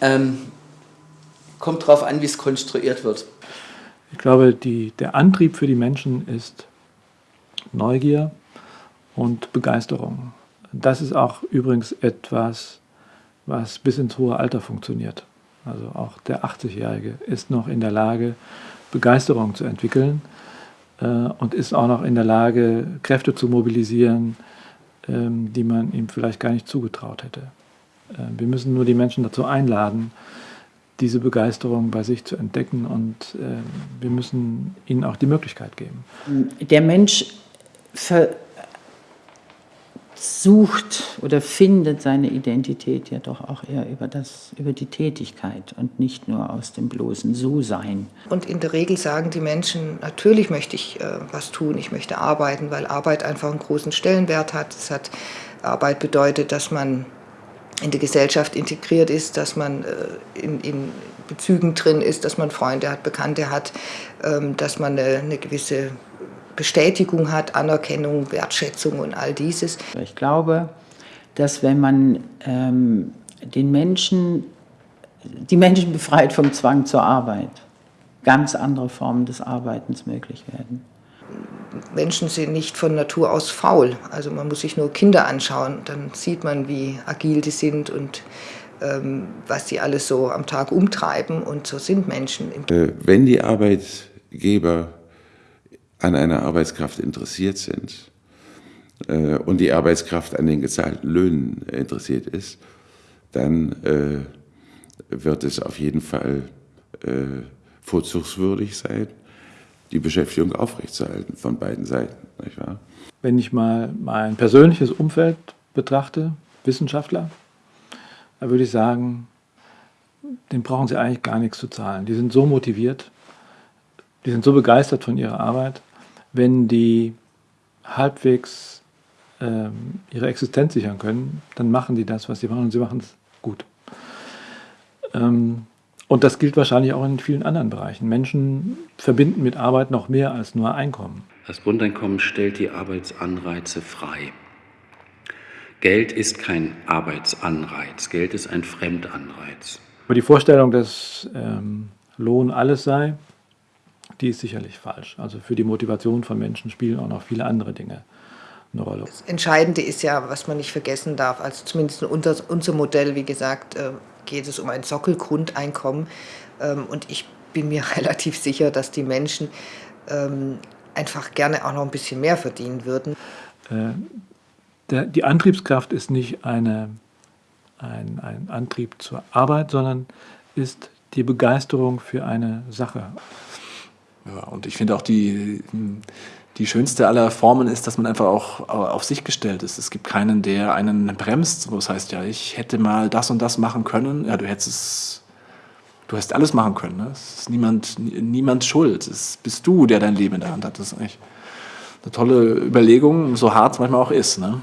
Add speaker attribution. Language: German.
Speaker 1: ähm, kommt darauf an, wie es konstruiert wird.
Speaker 2: Ich glaube, die, der Antrieb für die Menschen ist Neugier und Begeisterung. Das ist auch übrigens etwas, was bis ins hohe Alter funktioniert. Also auch der 80-Jährige ist noch in der Lage, Begeisterung zu entwickeln äh, und ist auch noch in der Lage, Kräfte zu mobilisieren, ähm, die man ihm vielleicht gar nicht zugetraut hätte. Äh, wir müssen nur die Menschen dazu einladen, diese Begeisterung bei sich zu entdecken und äh, wir müssen ihnen auch die Möglichkeit geben.
Speaker 3: Der Mensch sucht oder findet seine Identität ja doch auch eher über, das, über die Tätigkeit und nicht nur aus dem bloßen So-Sein.
Speaker 4: Und in der Regel sagen die Menschen, natürlich möchte ich äh, was tun, ich möchte arbeiten, weil Arbeit einfach einen großen Stellenwert hat. Es hat Arbeit bedeutet, dass man in der Gesellschaft integriert ist, dass man äh, in, in, Bezügen drin ist, dass man Freunde hat, Bekannte hat, ähm, dass man eine, eine gewisse Bestätigung hat, Anerkennung, Wertschätzung und all dieses.
Speaker 3: Ich glaube, dass wenn man ähm, den Menschen, die Menschen befreit vom Zwang zur Arbeit, ganz andere Formen des Arbeitens möglich werden.
Speaker 4: Menschen sind nicht von Natur aus faul. Also man muss sich nur Kinder anschauen, dann sieht man, wie agil die sind und ähm, was sie alles so am Tag umtreiben. Und so sind Menschen.
Speaker 5: Äh, wenn die Arbeitgeber an einer Arbeitskraft interessiert sind äh, und die Arbeitskraft an den gezahlten Löhnen interessiert ist, dann äh, wird es auf jeden Fall vorzugswürdig sein, die Beschäftigung aufrechtzuerhalten von beiden Seiten. Nicht wahr?
Speaker 2: Wenn ich mal mein persönliches Umfeld betrachte, Wissenschaftler, da würde ich sagen, den brauchen sie eigentlich gar nichts zu zahlen. Die sind so motiviert, die sind so begeistert von ihrer Arbeit, wenn die halbwegs ähm, ihre Existenz sichern können, dann machen die das, was sie machen und sie machen es gut. Ähm, und das gilt wahrscheinlich auch in vielen anderen Bereichen. Menschen verbinden mit Arbeit noch mehr als nur Einkommen.
Speaker 6: Das Grundeinkommen stellt die Arbeitsanreize frei. Geld ist kein Arbeitsanreiz, Geld ist ein Fremdanreiz.
Speaker 2: Aber die Vorstellung, dass ähm, Lohn alles sei, die ist sicherlich falsch. Also für die Motivation von Menschen spielen auch noch viele andere Dinge eine Rolle.
Speaker 4: Das Entscheidende ist ja, was man nicht vergessen darf, also zumindest unser, unser Modell, wie gesagt, äh, geht es um ein Sockelgrundeinkommen. Ähm, und ich bin mir relativ sicher, dass die Menschen ähm, einfach gerne auch noch ein bisschen mehr verdienen würden.
Speaker 2: Äh, der, die Antriebskraft ist nicht eine, ein, ein Antrieb zur Arbeit, sondern ist die Begeisterung für eine Sache.
Speaker 7: Ja, und ich finde auch die, die schönste aller Formen ist, dass man einfach auch auf sich gestellt ist. Es gibt keinen, der einen bremst. Das heißt ja, ich hätte mal das und das machen können. Ja, du hättest es, du hast alles machen können. Ne? Es ist niemand, niemand schuld. Es bist du, der dein Leben in der Hand hat. Das ist eigentlich eine tolle Überlegung, so hart es manchmal auch ist. Ne?